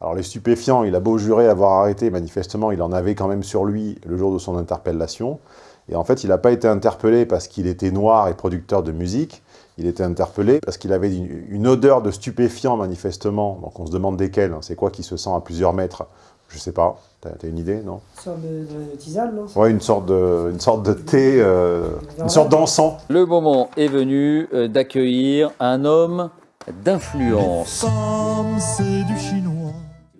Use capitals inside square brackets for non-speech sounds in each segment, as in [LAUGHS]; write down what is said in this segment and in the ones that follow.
Alors les stupéfiants, il a beau jurer avoir arrêté, manifestement, il en avait quand même sur lui le jour de son interpellation. Et en fait, il n'a pas été interpellé parce qu'il était noir et producteur de musique. Il était interpellé parce qu'il avait une, odeur de stupéfiant, manifestement. Donc on se demande desquels. C'est quoi qui se sent à plusieurs mètres? Je sais pas. T'as as une idée, non? Une sorte de, tisane, non? Ouais, une sorte de, une sorte de thé, euh, une sorte d'encens. Le moment est venu euh, d'accueillir un homme d'influence. c'est du chinois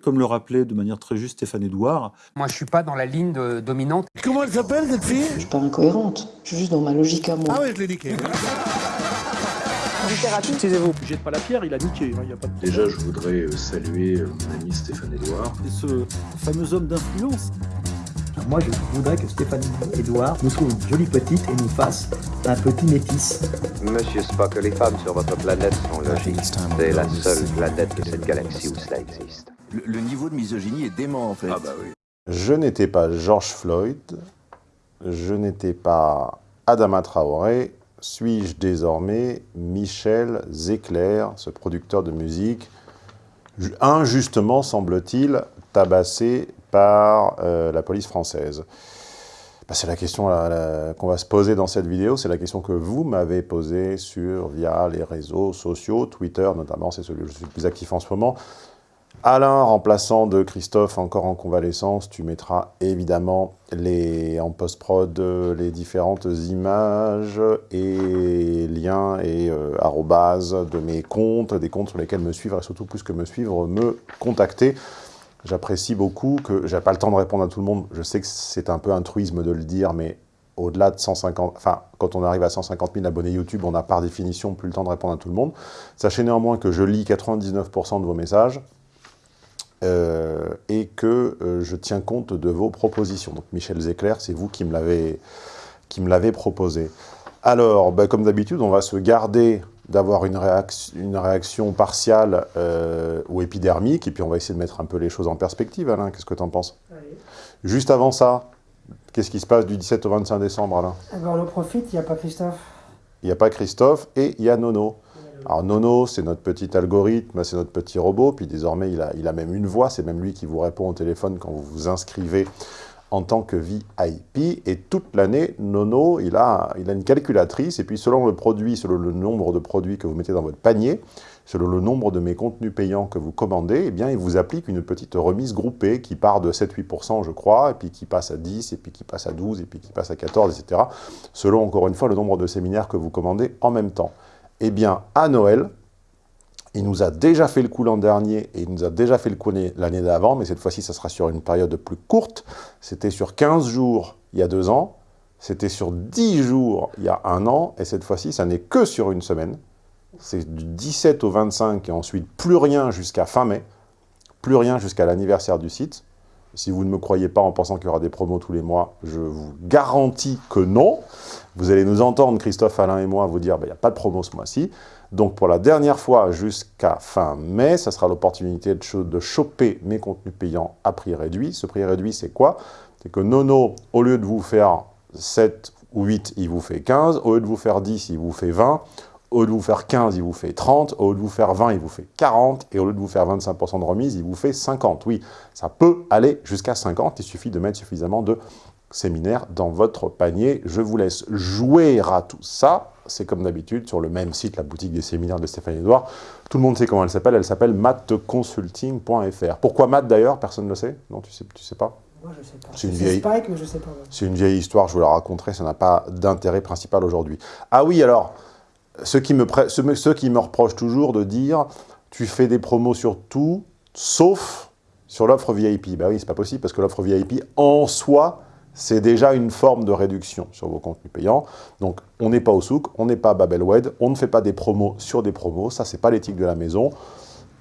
comme le rappelait de manière très juste Stéphane Edouard. Moi, je suis pas dans la ligne dominante. Comment elle s'appelle, cette fille? Je suis pas incohérente. Je suis juste dans ma logique à moi. Ah ouais, je l'ai niqué. Littérature, excusez-vous. Jette pas la pierre, il a niqué. Hein, a pas de... Déjà, je voudrais euh, saluer euh, mon ami Stéphane Edouard. Et ce fameux homme d'influence. Moi, je voudrais que Stéphane Edouard nous trouve une jolie petite et nous fasse un petit métis. Monsieur Spock, les femmes sur votre planète sont logiques. C'est la seule planète de cette galaxie où cela existe. Le, niveau de misogynie est dément, en fait. Ah bah oui. Je n'étais pas George Floyd, je n'étais pas Adama Traoré, suis-je désormais Michel Zecler, ce producteur de musique, injustement, semble-t-il, tabassé par euh, la police française? Bah, C'est la question qu'on va se poser dans cette vidéo, c'est la question que vous m'avez posée sur, via les réseaux sociaux, Twitter notamment, c'est celui où je suis le plus actif en ce moment. Alain, remplaçant de Christophe, encore en convalescence, tu mettras évidemment les, en post-prod les différentes images et liens et euh, de mes comptes, des comptes sur lesquels me suivre et surtout plus que me suivre, me contacter. J'apprécie beaucoup que j'ai pas le temps de répondre à tout le monde. Je sais que c'est un peu un truisme de le dire, mais au-delà de 150, enfin, quand on arrive à 150 000 abonnés YouTube, on n'a par définition plus le temps de répondre à tout le monde. Sachez néanmoins que je lis 99% de vos messages, euh, et que euh, je tiens compte de vos propositions. Donc Michel Zecler, c'est vous qui me l'avez proposé. Alors, ben, comme d'habitude, on va se garder d'avoir une, une, réaction partiale euh, ou épidermique, et puis on va essayer de mettre un peu les choses en perspective, Alain, qu'est-ce que tu en penses Juste avant ça, qu'est-ce qui se passe du 17 au 25 décembre, Alain? Eh ben, On en profite, il n'y a pas Christophe. Il n'y a pas Christophe, et il y a Nono. Alors Nono, c'est notre petit algorithme, c'est notre petit robot, puis désormais il a, il a même une voix, c'est même lui qui vous répond au téléphone quand vous vous inscrivez en tant que VIP, et toute l'année, Nono, il a, il a une calculatrice, et puis selon le produit, selon le nombre de produits que vous mettez dans votre panier, selon le nombre de mes contenus payants que vous commandez, eh bien, il vous applique une petite remise groupée qui part de 7-8%, je crois, et puis qui passe à 10, et puis qui passe à 12, et puis qui passe à 14, etc., selon, encore une fois, le nombre de séminaires que vous commandez en même temps. Eh bien, à Noël, il nous a déjà fait le coup l'an dernier et il nous a déjà fait le coup l'année d'avant, mais cette fois-ci, ça sera sur une période plus courte. C'était sur 15 jours il y a deux ans, c'était sur 10 jours il y a un an, et cette fois-ci, ça n'est que sur une semaine. C'est du 17 au 25 et ensuite plus rien jusqu'à fin mai, plus rien jusqu'à l'anniversaire du site. Si vous ne me croyez pas en pensant qu'il y aura des promos tous les mois, je vous garantis que non. Vous allez nous entendre, Christophe, Alain et moi, vous dire, ben, il n'y a pas de promo ce mois-ci. Donc pour la dernière fois jusqu'à fin mai, ça sera l'opportunité de, de choper mes contenus payants à prix réduit. Ce prix réduit, c'est quoi? C'est que Nono, au lieu de vous faire 7 ou 8, il vous fait 15. Au lieu de vous faire 10, il vous fait 20. Au lieu de vous faire 15, il vous fait 30. Au lieu de vous faire 20, il vous fait 40. Et au lieu de vous faire 25% de remise, il vous fait 50. Oui, ça peut aller jusqu'à 50. Il suffit de mettre suffisamment de séminaires dans votre panier. Je vous laisse jouer à tout ça. C'est comme d'habitude sur le même site, la boutique des séminaires de Stéphane Edouard. Tout le monde sait comment elle s'appelle. Elle s'appelle mathconsulting.fr. Pourquoi math d'ailleurs? Personne ne le sait? Non, tu sais, tu sais pas? Moi, je sais pas. C'est une, vieille... Spike, mais je sais pas. C'est une vieille histoire, je vous la raconterai, ça n'a pas d'intérêt principal aujourd'hui. Ah oui, alors, ceux qui, me reprochent toujours de dire « tu fais des promos sur tout, sauf sur l'offre VIP ». Ben oui, c'est pas possible, parce que l'offre VIP, en soi, c'est déjà une forme de réduction sur vos contenus payants. Donc, on n'est pas au souk, on n'est pas à Babelwed, on ne fait pas des promos sur des promos, ça, c'est pas l'éthique de la maison.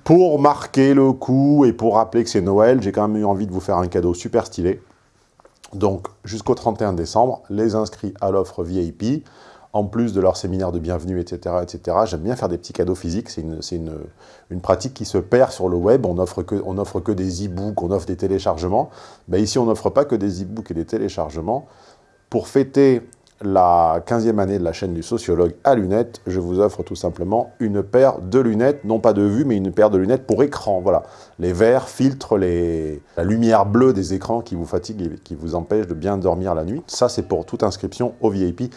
Pour marquer le coup et pour rappeler que c'est Noël, j'ai quand même eu envie de vous faire un cadeau super stylé. Donc, jusqu'au 31 décembre, les inscrits à l'offre VIP, en plus de leur séminaire de bienvenue, etc. etc. J'aime bien faire des petits cadeaux physiques, c'est une, pratique qui se perd sur le web, on offre que, offre que des e-books, on offre des téléchargements. Ici, on n'offre pas que des e-books et des téléchargements. Pour fêter la 15e année de la chaîne du sociologue à lunettes, je vous offre tout simplement une paire de lunettes, non pas de vue, mais une paire de lunettes pour écran. Voilà, les verres filtrent la lumière bleue des écrans qui vous fatiguent et qui vous empêchent de bien dormir la nuit. Ça, c'est pour toute inscription au VIP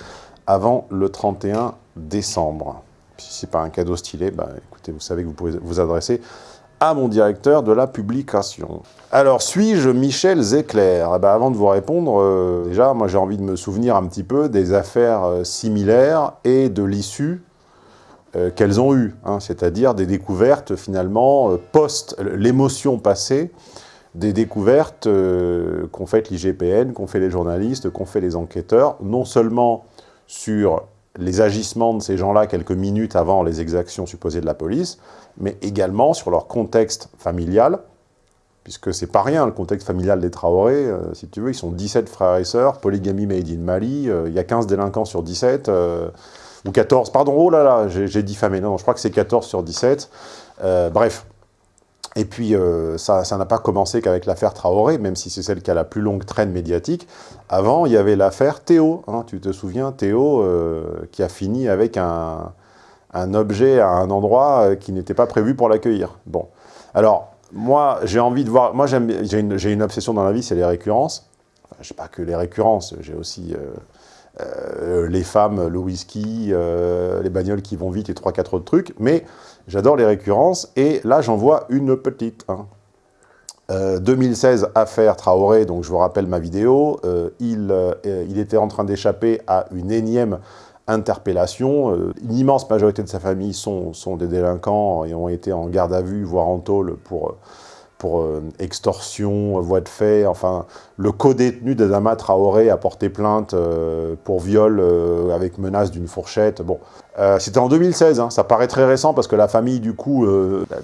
avant le 31 décembre. Si ce n'est pas un cadeau stylé, bah, écoutez, vous savez que vous pouvez vous adresser à mon directeur de la publication. Alors, suis-je Michel Zecler? Eh ben, Avant de vous répondre, euh, déjà, moi j'ai envie de me souvenir un petit peu des affaires euh, similaires et de l'issue euh, qu'elles ont eues, hein, c'est-à-dire des découvertes finalement post l'émotion passée, des découvertes qu'ont faites l'IGPN, qu'ont fait les journalistes, qu'ont fait les enquêteurs, non seulement sur les agissements de ces gens-là quelques minutes avant les exactions supposées de la police, mais également sur leur contexte familial, puisque c'est pas rien le contexte familial des Traoré, euh, si tu veux, ils sont 17 frères et sœurs, polygamie made in Mali, euh, il y a 15 délinquants sur 17, euh, ou 14, pardon, oh là là, j'ai diffamé, non, je crois que c'est 14 sur 17, bref. Et puis, ça n'a pas commencé qu'avec l'affaire Traoré, même si c'est celle qui a la plus longue traîne médiatique. Avant, il y avait l'affaire Théo, hein, tu te souviens, Théo, qui a fini avec un, objet à un endroit euh, qui n'était pas prévu pour l'accueillir. Bon. Alors, moi, j'ai envie de voir... Moi, j'ai une, obsession dans la vie, c'est les récurrences. Enfin, je sais pas que les récurrences, j'ai aussi euh, euh, les femmes, le whisky, les bagnoles qui vont vite et trois, quatre autres trucs. Mais j'adore les récurrences. Et là, j'en vois une petite. 2016, hein. affaire Traoré, donc je vous rappelle ma vidéo, il, il était en train d'échapper à une énième interpellation. Euh, une immense majorité de sa famille sont, sont, des délinquants et ont été en garde à vue, voire en tôle pour, pour euh, extorsion, voie de fait. Enfin, le co-détenu d'Adama Traoré a porté plainte euh, pour viol avec menace d'une fourchette. Bon, C'était en 2016, hein. ça paraît très récent parce que la famille, du coup,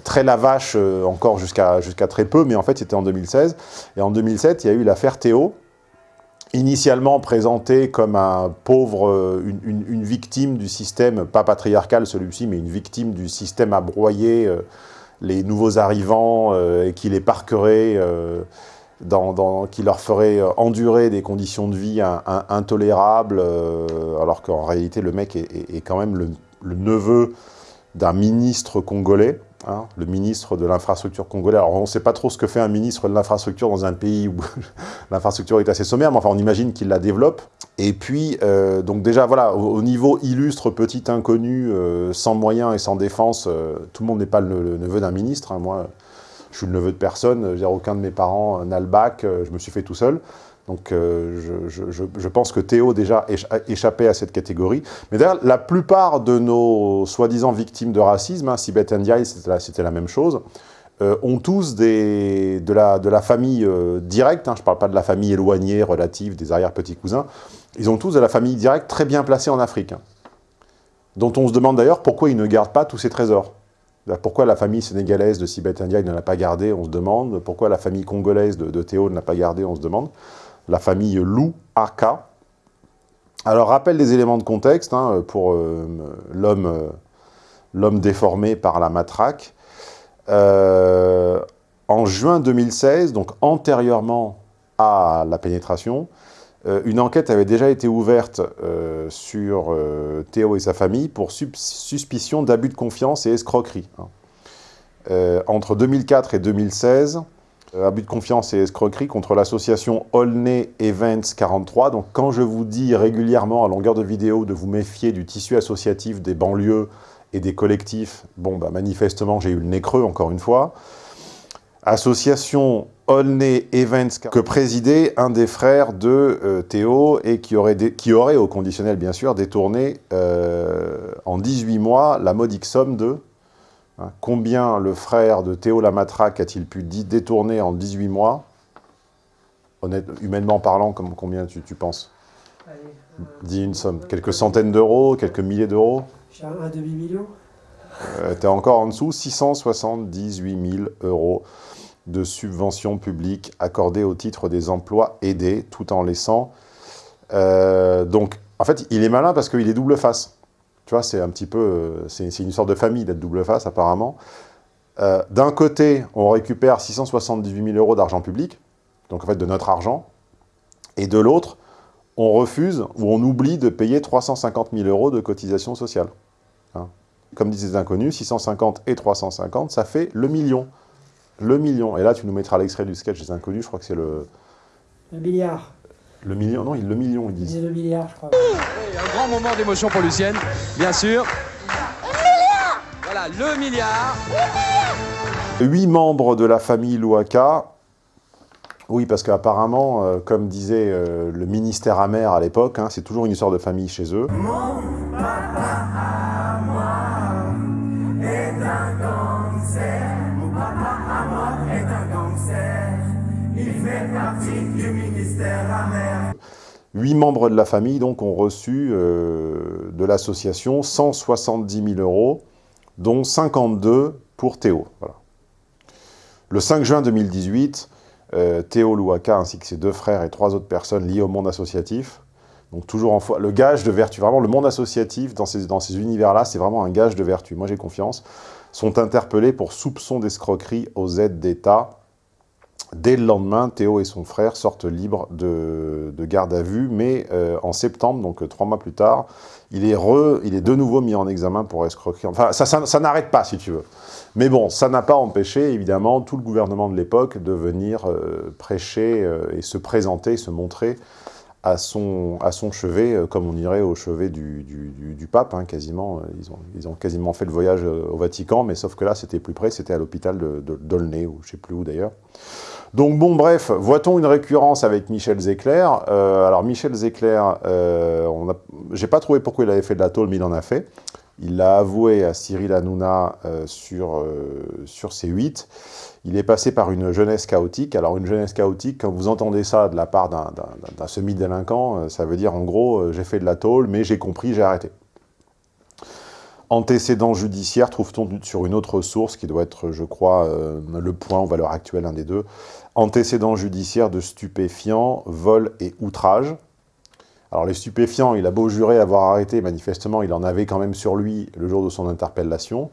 très la vache encore jusqu'à jusqu'à très peu, mais en fait, c'était en 2016. Et en 2007, il y a eu l'affaire Théo, initialement présenté comme un pauvre, euh, une, victime du système, pas patriarcal celui-ci, mais une victime du système à euh, les nouveaux arrivants euh, et qui les parquerait, dans, qui leur ferait endurer des conditions de vie intolérables, alors qu'en réalité le mec est, quand même le neveu d'un ministre congolais, Hein, le ministre de l'infrastructure congolais. Alors, on ne sait pas trop ce que fait un ministre de l'infrastructure dans un pays où [LAUGHS] l'infrastructure est assez sommaire, mais enfin, on imagine qu'il la développe. Et puis, euh, donc déjà, voilà, au, niveau illustre, petit inconnu, euh, sans moyens et sans défense, euh, tout le monde n'est pas le, neveu d'un ministre. Hein. Moi, je suis le neveu de personne, j'ai aucun de mes parents n'a le bac, je me suis fait tout seul. Donc euh, je, pense que Théo déjà échappait à cette catégorie. Mais d'ailleurs, la plupart de nos soi-disant victimes de racisme, hein, Sibeth Ndiaye, c'était la, même chose, euh, ont tous des, de, la, de la famille euh, directe, hein, je ne parle pas de la famille éloignée, relative, des arrière-petits-cousins, ils ont tous de la famille directe très bien placée en Afrique, hein, dont on se demande d'ailleurs pourquoi ils ne gardent pas tous ces trésors. Pourquoi la famille sénégalaise de Sibeth Ndiaye ne l'a pas gardé, on se demande. Pourquoi la famille congolaise de, de Théo ne l'a pas gardé, on se demande la famille Lou Aka. Alors, rappel des éléments de contexte hein, pour euh, euh, l'homme déformé par la matraque. Euh, en juin 2016, donc antérieurement à la pénétration, une enquête avait déjà été ouverte sur Théo et sa famille pour suspicion d'abus de confiance et escroquerie. Hein. entre 2004 et 2016, euh, abus de confiance et escroquerie contre l'association Olney Events 43. Donc quand je vous dis régulièrement à longueur de vidéo de vous méfier du tissu associatif des banlieues et des collectifs, bon bah manifestement j'ai eu le nez creux encore une fois. Association Olney Events que présidait un des frères de euh, Théo et qui aurait, qui aurait, au conditionnel bien sûr, détourné euh, en 18 mois la modique somme de Hein, combien le frère de Théo Lamatraque a-t-il pu détourner en 18 mois? Honnête, Humainement parlant, comme, combien tu, penses? Dis une somme. Quelques centaines d'euros Quelques milliers d'euros? Un demi-million euh, T'es encore en dessous 678 000 euros de subventions publiques accordées au titre des emplois aidés, tout en laissant... Euh, donc, en fait, il est malin parce qu'il est double face. Tu vois, c'est un petit peu... Euh, c'est une sorte de famille d'être double face, apparemment. Euh, d'un côté, on récupère 678 000 euros d'argent public, donc en fait de notre argent, et de l'autre, on refuse ou on oublie de payer 350 000 euros de cotisation sociale. Hein. Comme disent les inconnus, 650 et 350, ça fait le million. Le million. Et là, tu nous mettras l'extrait du sketch des inconnus, je crois que c'est le... Le milliard. Le million, non, le million, ils disent. le milliard, je crois. un grand moment d'émotion pour Lucienne, bien sûr. Voilà, le milliard. Huit membres de la famille Louaka. Oui, parce qu'apparemment, euh, comme disait euh, le ministère amer à l'époque, hein, c'est toujours une histoire de famille chez eux. Mon papa Huit membres de la famille donc ont reçu euh, de l'association 170 000 euros, dont 52 pour Théo. Voilà. Le 5 juin 2018, euh, Théo Louaka ainsi que ses deux frères et trois autres personnes liées au monde associatif, donc toujours en foi, le gage de vertu, vraiment le monde associatif dans ces, dans ces univers-là, c'est vraiment un gage de vertu, moi j'ai confiance, sont interpellés pour soupçon d'escroquerie aux aides d'État. Dès le lendemain, Théo et son frère sortent libres de, garde à vue, mais euh, en septembre, donc euh, trois mois plus tard, il est, de nouveau mis en examen pour escroquerie. Enfin, ça, n'arrête pas, si tu veux. Mais bon, ça n'a pas empêché, évidemment, tout le gouvernement de l'époque de venir euh, prêcher et se présenter, se montrer à son, chevet, comme on dirait au chevet du, pape, hein, quasiment. Ils ont, ils ont quasiment fait le voyage au Vatican, mais sauf que là, c'était plus près, c'était à l'hôpital de, d'Aulnay, ou je ne sais plus où d'ailleurs. Donc bon, bref, voit-on une récurrence avec Michel Zecler? Alors Michel Zecler, euh, j'ai pas trouvé pourquoi il avait fait de la tôle, mais il en a fait. Il l'a avoué à Cyril Hanouna euh, sur, euh, sur C8. Il est passé par une jeunesse chaotique. Alors une jeunesse chaotique, quand vous entendez ça de la part d'un semi-délinquant, euh, ça veut dire en gros, j'ai fait de la tôle, mais j'ai compris, j'ai arrêté. Antécédent judiciaire, trouve-t-on sur une autre source, qui doit être, je crois, le point aux valeurs actuelles, un des deux. Antécédent judiciaire de stupéfiants, vol et outrage. Alors les stupéfiants, il a beau jurer avoir arrêté, manifestement, il en avait quand même sur lui le jour de son interpellation.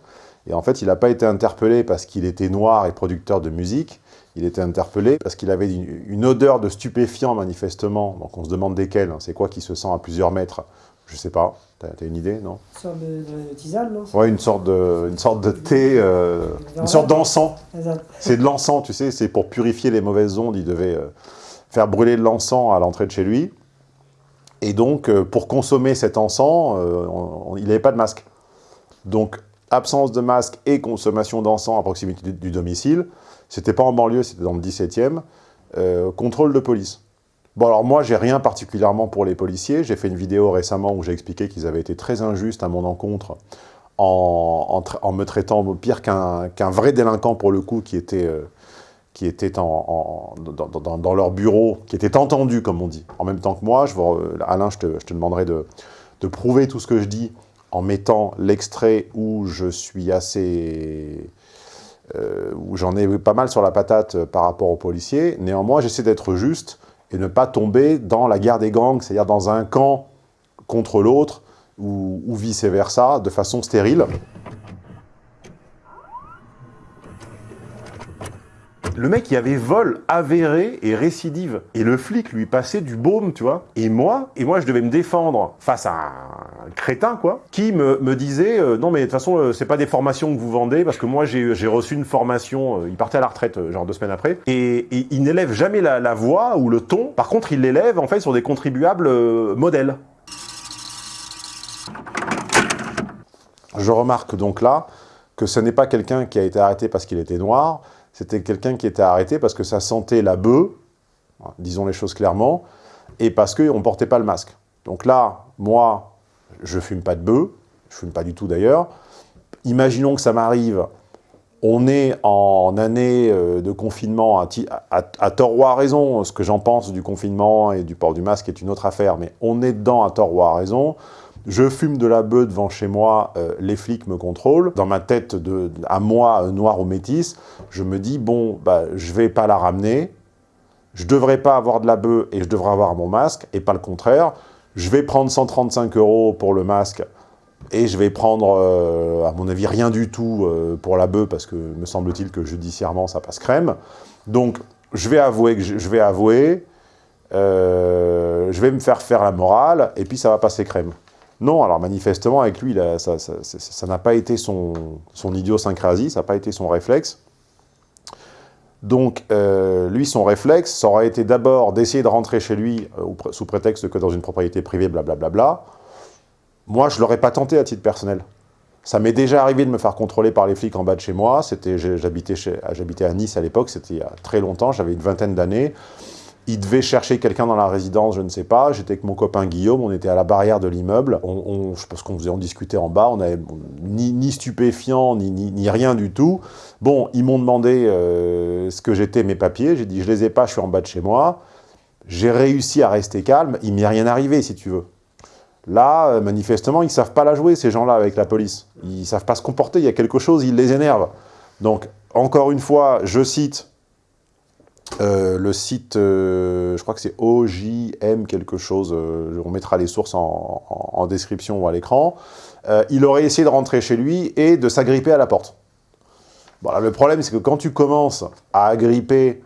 Et en fait, il n'a pas été interpellé parce qu'il était noir et producteur de musique, il était interpellé parce qu'il avait une, odeur de stupéfiant, manifestement. Donc on se demande desquels, hein. c'est quoi qui se sent à plusieurs mètres Je sais pas, t'as as une idée, non? Une sorte de, tisane, non? Ouais, une sorte de, une sorte de thé, euh, une sorte d'encens. C'est de l'encens, tu sais, c'est pour purifier les mauvaises ondes, il devait euh, faire brûler de l'encens à l'entrée de chez lui. Et donc, euh, pour consommer cet encens, il n'avait pas de masque. Donc, absence de masque et consommation d'encens à proximité du, domicile. C'était pas en banlieue, c'était dans le 17e. Euh, contrôle de police. Bon, alors moi, j'ai rien particulièrement pour les policiers. J'ai fait une vidéo récemment où j'ai expliqué qu'ils avaient été très injustes à mon encontre en, me traitant pire qu'un vrai délinquant, pour le coup, qui était qui étaient en, dans, leur bureau, qui étaient entendus, comme on dit, en même temps que moi. Alain, je te, demanderai de, prouver tout ce que je dis en mettant l'extrait où je suis assez... Euh, où j'en ai pas mal sur la patate par rapport aux policiers. Néanmoins, j'essaie d'être juste et ne pas tomber dans la guerre des gangs, c'est-à-dire dans un camp contre l'autre, ou, vice-versa, de façon stérile. Le mec, il avait vol avéré et récidive. Et le flic lui passait du baume, tu vois. Et moi, et moi, je devais me défendre face à un crétin, quoi, qui me, disait euh, Non, mais de toute façon, euh, c'est pas des formations que vous vendez, parce que moi, j'ai reçu une formation, euh, il partait à la retraite, genre deux semaines après, et, il n'élève jamais la, voix ou le ton. Par contre, il l'élève, en fait, sur des contribuables modèles. Je remarque donc là que ce n'est pas quelqu'un qui a été arrêté parce qu'il était noir, c'était quelqu'un qui était arrêté parce que ça sentait la bœuf, disons les choses clairement, et parce qu'on ne portait pas le masque. Donc là, moi, je fume pas de bœuf, je fume pas du tout d'ailleurs. Imaginons que ça m'arrive, on est en année euh, de confinement, à, à, tort ou à raison, ce que j'en pense du confinement et du port du masque est une autre affaire, mais on est dedans à tort ou à raison, je fume de la bœuf devant chez moi, euh, les flics me contrôlent. Dans ma tête, à moi, euh, noir ou métis, je me dis, bon, bah, je vais pas la ramener, je devrais pas avoir de la bœuf et je devrais avoir mon masque, et pas le contraire. Je vais prendre 135 euros pour le masque, et je vais prendre, euh, à mon avis, rien du tout pour la bœuf, parce que me semble-t-il que judiciairement, ça passe crème. Donc, je vais avouer que je vais avouer, je vais me faire faire la morale, et puis ça va passer crème. Non, alors manifestement, avec lui, ça n'a pas été son, son idiosyncrasie, ça n'a pas été son réflexe. Donc, euh, lui, son réflexe, ça aurait été d'abord d'essayer de rentrer chez lui euh, sous prétexte que dans une propriété privée, blablabla. Bla, bla, bla. Moi, je ne l'aurais pas tenté à titre personnel. Ça m'est déjà arrivé de me faire contrôler par les flics en bas de chez moi. J'habitais à Nice à l'époque, c'était il y a très longtemps, j'avais une vingtaine d'années. Il devait chercher quelqu'un dans la résidence, je ne sais pas. J'étais avec mon copain Guillaume, on était à la barrière de l'immeuble. On, je pense qu'on faisait, on discutait en bas, on n'avait ni, stupéfiant, ni, ni, rien du tout. Bon, ils m'ont demandé euh, ce que j'étais, mes papiers. J'ai dit, je les ai pas, je suis en bas de chez moi. J'ai réussi à rester calme, il m'est rien arrivé, si tu veux. Là, euh, manifestement, ils ne savent pas la jouer, ces gens-là, avec la police. Ils ne savent pas se comporter, il y a quelque chose, ils les énervent. Donc, encore une fois, je cite euh, le site, euh, je crois que c'est OJM quelque chose, on mettra les sources en, description ou à l'écran. il aurait essayé de rentrer chez lui et de s'agripper à la porte. Voilà, le problème, c'est que quand tu commences à agripper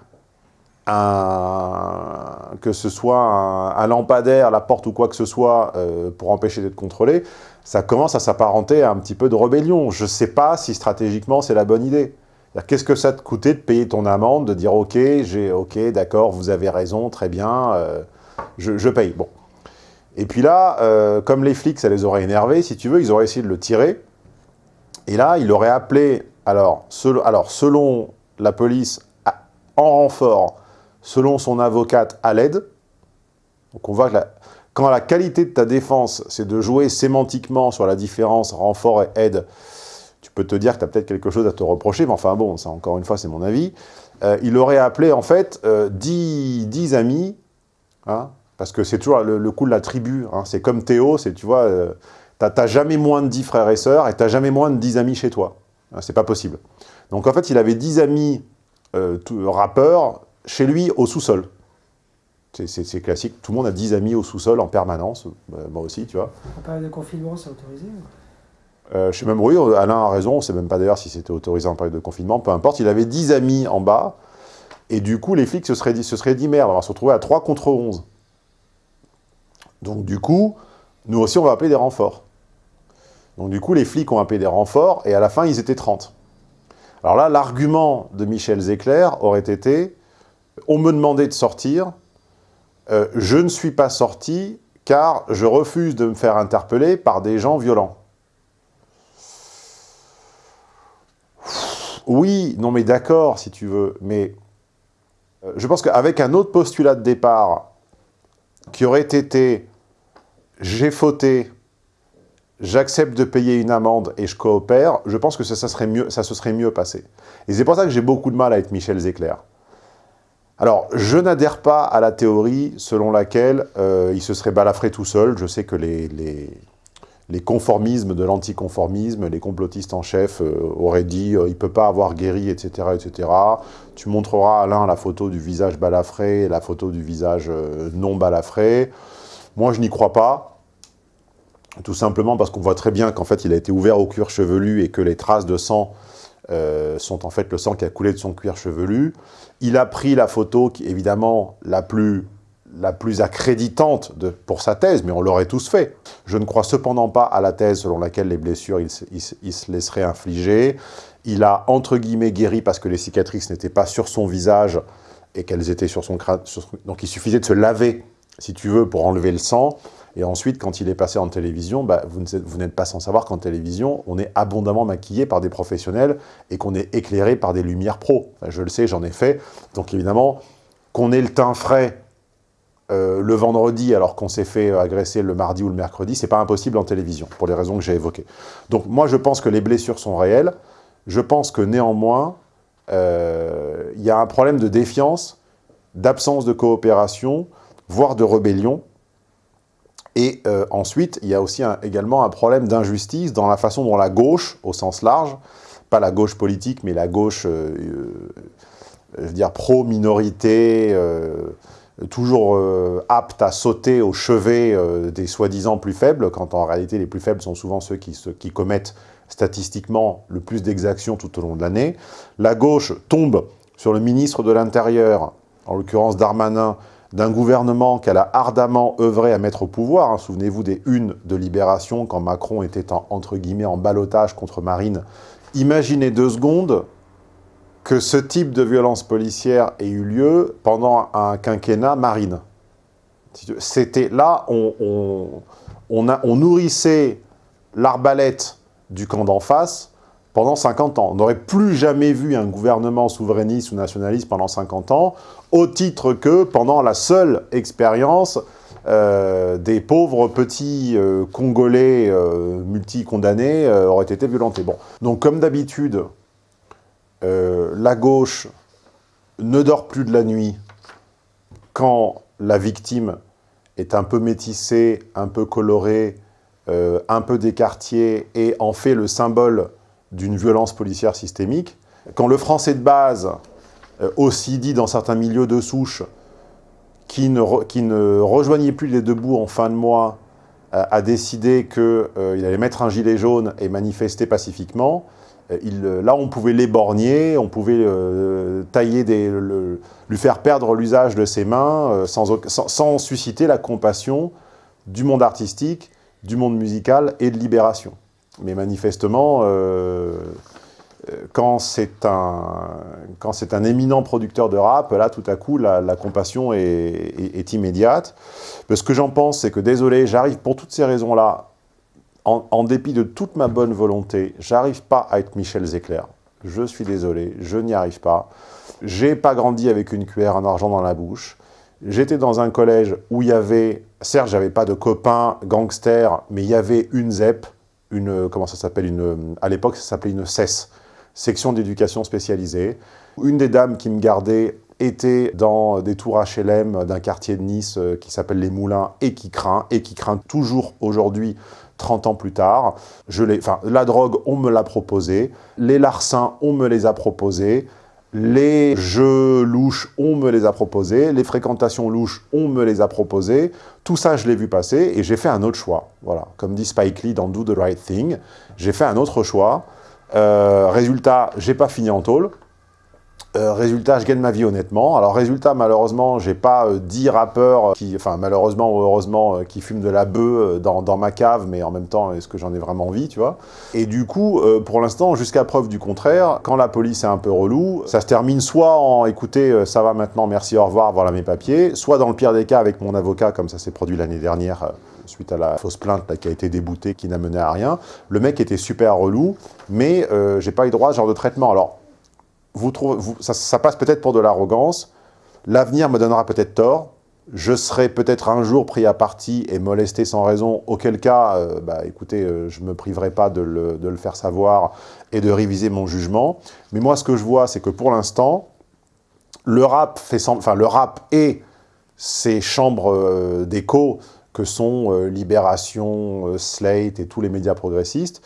un, que ce soit un, lampadaire, la porte ou quoi que ce soit, euh, pour empêcher d'être contrôlé, ça commence à s'apparenter à un petit peu de rébellion. Je ne sais pas si stratégiquement c'est la bonne idée. Qu'est-ce que ça te coûtait de payer ton amende, de dire « Ok, ok, d'accord, vous avez raison, très bien, euh, je, paye. » Bon. Et puis là, euh, comme les flics, ça les aurait énervés, si tu veux, ils auraient essayé de le tirer. Et là, il aurait appelé, alors selon la police, en renfort, selon son avocate, à l'aide. Donc on voit que quand la qualité de ta défense, c'est de jouer sémantiquement sur la différence renfort et aide, tu peux te dire que tu as peut-être quelque chose à te reprocher, mais enfin bon, ça encore une fois, c'est mon avis. Euh, il aurait appelé en fait 10, euh, amis, hein, parce que c'est toujours le, coup de la tribu, hein. c'est comme Théo, c'est tu vois, euh, tu n'as jamais moins de 10 frères et sœurs, et tu n'as jamais moins de 10 amis chez toi. Hein, c'est pas possible. Donc en fait, il avait 10 amis rappeurs, chez lui, au sous-sol. C'est classique. Tout le monde a 10 amis au sous-sol en permanence. Euh, moi aussi, tu vois. En période de confinement, c'est autorisé euh, même, oui, Alain a raison. On ne sait même pas d'ailleurs si c'était autorisé en période de confinement. Peu importe. Il avait 10 amis en bas. Et du coup, les flics se seraient dit, merde, on va se retrouver à 3 contre 11. Donc du coup, nous aussi, on va appeler des renforts. Donc du coup, les flics ont appelé des renforts. Et à la fin, ils étaient 30. Alors là, l'argument de Michel Zecler aurait été on me demandait de sortir, euh, je ne suis pas sorti car je refuse de me faire interpeller par des gens violents. Oui, non mais d'accord si tu veux, mais euh, je pense qu'avec un autre postulat de départ qui aurait été « j'ai fauté, j'accepte de payer une amende et je coopère », je pense que ça, serait mieux, se serait mieux passé. Et c'est pour ça que j'ai beaucoup de mal être Michel Zecler. Alors, je n'adhère pas à la théorie selon laquelle euh, il se serait balafré tout seul. Je sais que les, conformismes de l'anticonformisme, les complotistes en chef euh, auraient dit euh, il ne peut pas avoir guéri, etc., etc. Tu montreras Alain la photo du visage balafré et la photo du visage non balafré. Moi, je n'y crois pas. Tout simplement parce qu'on voit très bien qu'en fait, il a été ouvert au cuir chevelu et que les traces de sang sont en fait le sang qui a coulé de son cuir chevelu. Il a pris la photo qui évidemment la plus, la plus accréditante pour sa thèse, mais on l'aurait tous fait. Je ne crois cependant pas à la thèse selon laquelle les blessures, il, se laisserait infliger. Il a, entre guillemets, guéri parce que les cicatrices n'étaient pas sur son visage et qu'elles étaient sur son crâne. donc il suffisait de se laver, si tu veux, pour enlever le sang. Et ensuite, quand il est passé en télévision, bah, vous n'êtes pas sans savoir qu'en télévision, on est abondamment maquillé par des professionnels et qu'on est éclairé par des lumières pro. je le sais, j'en ai fait. Donc évidemment, qu'on ait le teint frais euh, le vendredi alors qu'on s'est fait agresser le mardi ou le mercredi, c'est pas impossible en télévision, pour les raisons que j'ai évoquées. Donc moi, je pense que les blessures sont réelles. Je pense que néanmoins, euh, il y a un problème de défiance, d'absence de coopération, voire de rébellion, et euh, ensuite, il y a aussi également un problème d'injustice dans la façon dont la gauche, au sens large, pas la gauche politique, mais la gauche, dire, pro-minorité, toujours apte à sauter au chevet des soi-disant plus faibles, quand en réalité les plus faibles sont souvent ceux qui, commettent statistiquement le plus d'exactions tout au long de l'année. La gauche tombe sur le ministre de l'Intérieur, en l'occurrence Darmanin, d'un gouvernement qu'elle a ardemment œuvré à mettre au pouvoir. hein. Souvenez-vous des unes de Libération, quand Macron était en, entre en balotage contre Marine. Imaginez deux secondes que ce type de violence policière ait eu lieu pendant un quinquennat Marine. C'était là, on, nourrissait l'arbalète du camp d'en face pendant 50 ans. On n'aurait plus jamais vu un gouvernement souverainiste ou nationaliste pendant 50 ans, au titre que pendant la seule expérience euh, des pauvres petits euh, Congolais euh, multi-condamnés euh, auraient été violentés. Bon. Donc comme d'habitude, euh, la gauche ne dort plus de la nuit quand la victime est un peu métissée, un peu colorée, euh, un peu des quartiers et en fait le symbole d'une violence policière systémique. Quand le français de base, euh, aussi dit dans certains milieux de souche, qui ne, rejoignait plus les debout en fin de mois, a décidé qu'il allait mettre un gilet jaune et manifester pacifiquement, il, euh, là on pouvait l'éborgner, on pouvait euh, tailler lui faire perdre l'usage de ses mains euh, sans, susciter la compassion du monde artistique, du monde musical et de libération. Mais manifestement, euh, euh, quand c'est un, éminent producteur de rap, là, tout à coup, la, compassion est, est- est immédiate. Mais ce que j'en pense, c'est que, désolé, j'arrive pour toutes ces raisons-là, en, dépit de toute ma bonne volonté, j'arrive pas à être Michel Zecler. Je suis désolé, je n'y arrive pas. J'ai pas grandi avec une cuillère en argent dans la bouche. J'étais dans un collège où il y avait, certes, j'avais pas de copains gangsters, mais il y avait une ZEP, une, comment ça s'appelle, une, à l'époque, ça s'appelait une CES, section d'éducation spécialisée. Une des dames qui me gardait était dans des tours HLM d'un quartier de Nice euh, qui s'appelle Les Moulins et qui craint, et qui craint toujours aujourd'hui 30 ans plus tard. Je enfin, la drogue, on me l'a proposé. Les larcins, on me les a proposés. Les jeux louches, on me les a proposés. Les fréquentations louches, on me les a proposées. Tout ça, je l'ai vu passer et j'ai fait un autre choix. Voilà, comme dit Spike Lee dans Do the Right Thing, j'ai fait un autre choix. Euh, résultat, j'ai pas fini en tôle. Euh, résultat, je gagne ma vie honnêtement. Alors résultat, malheureusement, j'ai pas euh, 10 rappeurs qui, enfin malheureusement ou heureusement, euh, qui fument de la bœuf euh, dans, ma cave, mais en même temps, est-ce que j'en ai vraiment envie, tu vois? Et du coup, euh, pour l'instant, jusqu'à preuve du contraire, quand la police est un peu relou, ça se termine soit en écoutez, euh, ça va maintenant, merci, au revoir, voilà mes papiers, soit dans le pire des cas avec mon avocat, comme ça s'est produit l'année dernière, euh, suite à la fausse plainte qui a été déboutée, qui n'a mené à rien. Le mec était super relou, mais euh, j'ai pas eu droit à ce genre de traitement. Alors, ça, passe peut-être pour de l'arrogance. L'avenir me donnera peut-être tort. Je serai peut-être un jour pris à partie et molesté sans raison, auquel cas, euh, bah, écoutez, euh, je ne me priverai pas de le, faire savoir et de réviser mon jugement. Mais moi, ce que je vois, c'est que pour l'instant, le rap fait le rap et ces chambres euh, d'écho que sont Libération, Slate et tous les médias progressistes,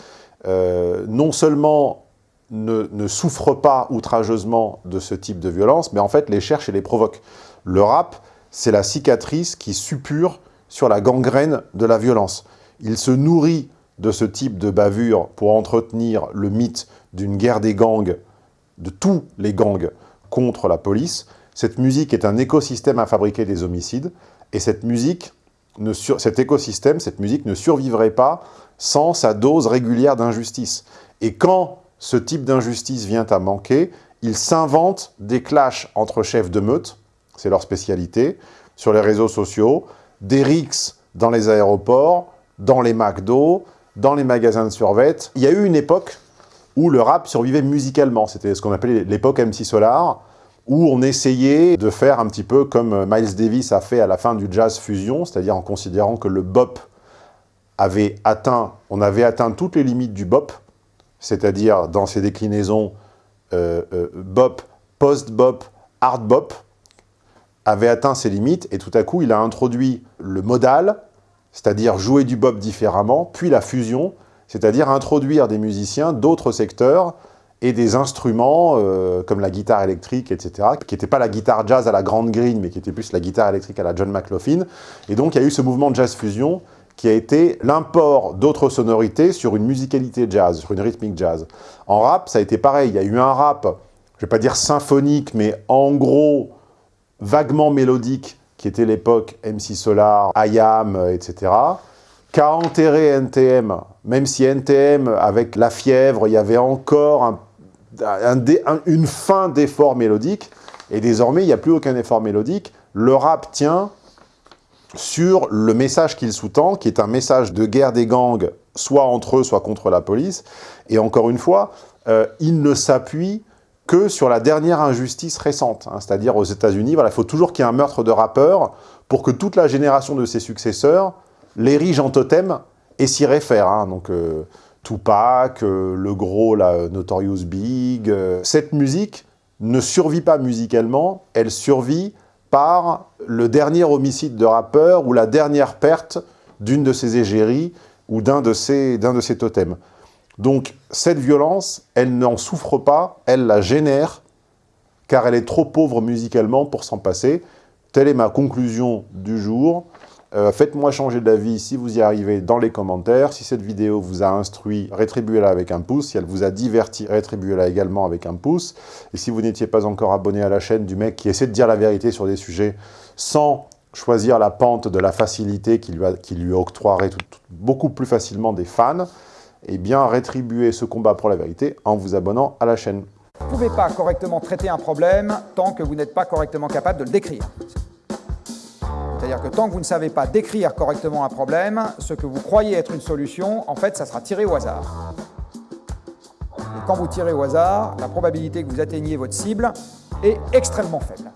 non seulement ne, ne souffrent pas outrageusement de ce type de violence, mais en fait les cherchent et les provoquent. Le rap, c'est la cicatrice qui suppure sur la gangrène de la violence. Il se nourrit de ce type de bavure pour entretenir le mythe d'une guerre des gangs, de tous les gangs, contre la police. Cette musique est un écosystème à fabriquer des homicides, et cette musique, ne cet écosystème, cette musique ne survivrait pas sans sa dose régulière d'injustice. Et quand ce type d'injustice vient à manquer, ils s'inventent des clashs entre chefs de meute, c'est leur spécialité, sur les réseaux sociaux, des rixes dans les aéroports, dans les McDo, dans les magasins de survêt. Il y a eu une époque où le rap survivait musicalement, c'était ce qu'on appelait l'époque MC Solar, où on essayait de faire un petit peu comme euh, Miles Davis a fait à la fin du jazz fusion, c'est-à-dire en considérant que le bop avait atteint, on avait atteint toutes les limites du bop, c'est-à-dire dans ses déclinaisons euh, euh, bop, post-bop, hard bop, avait atteint ses limites, et tout à coup, il a introduit le modal, c'est-à-dire jouer du bop différemment, puis la fusion, c'est-à-dire introduire des musiciens d'autres secteurs et des instruments euh, comme la guitare électrique, etc., qui n'était pas la guitare jazz à la grande green, mais qui était plus la guitare électrique à la John McLaughlin. Et donc, il y a eu ce mouvement de jazz fusion qui a été l'import d'autres sonorités sur une musicalité jazz, sur une rythmique jazz. En rap, ça a été pareil. Il y a eu un rap, je ne vais pas dire symphonique, mais en gros, vaguement mélodique, qui était l'époque MC Solar, IAM, etc., qu'a enterré NTM, même si NTM, avec la fièvre, il y avait encore un, un, un, une fin d'effort mélodique, et désormais, il n'y a plus aucun effort mélodique. Le rap tient sur le message qu'il sous-tend, qui est un message de guerre des gangs, soit entre eux, soit contre la police. Et encore une fois, euh, il ne s'appuie que sur la dernière injustice récente. Hein, C'est-à-dire aux États-Unis, il faut toujours qu'il y ait un meurtre de rappeur pour que toute la génération de ses successeurs l'érige en totem et s'y réfère. Hein, donc euh, Tupac, euh, le gros, la Notorious Big. Cette musique ne survit pas musicalement, elle survit par le dernier homicide de rappeur ou la dernière perte d'une de ses égéries ou d'un de, ses, totems. Donc cette violence, elle n'en souffre pas, elle la génère, car elle est trop pauvre musicalement pour s'en passer. Telle est ma conclusion du jour. Euh, Faites-moi changer d'avis si vous y arrivez dans les commentaires. Si cette vidéo vous a instruit, rétribuez-la avec un pouce. Si elle vous a diverti, rétribuez-la également avec un pouce. Et si vous n'étiez pas encore abonné à la chaîne du mec qui essaie de dire la vérité sur des sujets sans choisir la pente de la facilité qui lui, a, qui lui octroierait beaucoup plus facilement des fans, eh bien rétribuez ce combat pour la vérité en vous abonnant à la chaîne. Vous ne pouvez pas correctement traiter un problème tant que vous n'êtes pas correctement capable de le décrire. C'est-à-dire que tant que vous ne savez pas décrire correctement un problème, ce que vous croyez être une solution, en fait, ça sera tiré au hasard. Et quand vous tirez au hasard, la probabilité que vous atteigniez votre cible est extrêmement faible.